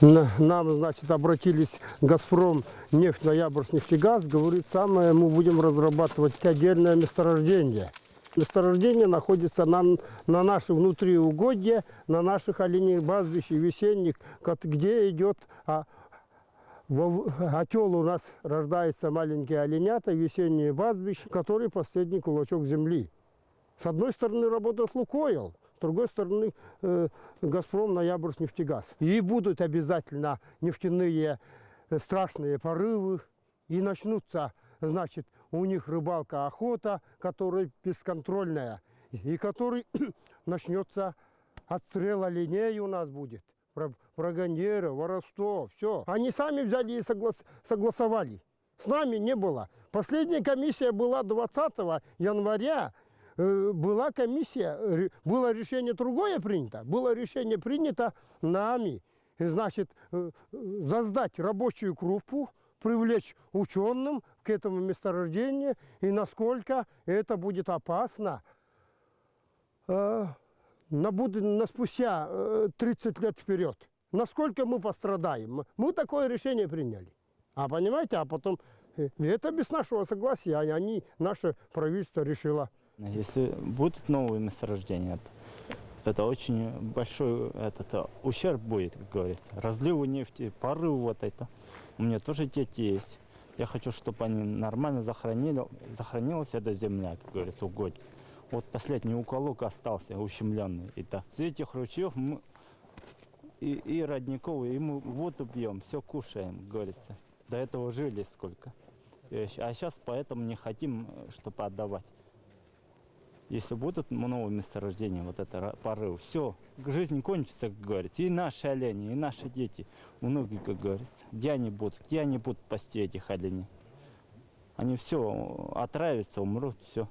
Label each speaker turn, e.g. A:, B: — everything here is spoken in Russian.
A: На- Нам, значит, обратились «Газпром», нефть, «Ноябрьск», «Нефтегаз». Говорит, самое, мы будем разрабатывать отдельное месторождение. Месторождение находится на, на наших внутриугодья, на наших оленей пастбищах весенних, кот- где идет а, отел у нас рождается маленькие оленята, весенние пастбища, который последний кулачок земли. С одной стороны работает Лукойл, с другой стороны э, Газпром, Ноябрьск, нефтегаз. И будут обязательно нефтяные э, страшные порывы, и начнутся, значит, у них рыбалка, охота, которая бесконтрольная, и который начнется отстрел оленей у нас будет, браконьеров, воровство, все. Они сами взяли и соглас- согласовали. С нами не было. Последняя комиссия была 20 января. Э, Была комиссия, было решение другое принято. Было решение принято нами. Значит, э, создать рабочую группу, привлечь ученым к этому месторождению и насколько это будет опасно. Э, на, на спустя э, 30 лет вперед. Насколько мы пострадаем? Мы такое решение приняли. А понимаете, а потом это без нашего согласия, а они, наше правительство решило.
B: Если будут новые месторождения, это, очень большой этот, э, ущерб будет, как говорится. Разливы нефти, порывы вот это. У меня тоже дети есть. Я хочу, чтобы они нормально захоронили, сохранилась эта земля, как говорится, угодье. Вот последний уголок остался ущемленный. И так. С этих ручьев мы и, и родников, и мы воду пьем, все кушаем, как говорится. До этого жили сколько. Щ- А сейчас поэтому не хотим, чтобы отдавать. Если будут новые месторождения, вот это порыв, все, жизнь кончится, как говорится. И наши олени, и наши дети, внуки, как говорится. Где они будут? Где они будут пасти этих оленей? Они все отравятся, умрут, все.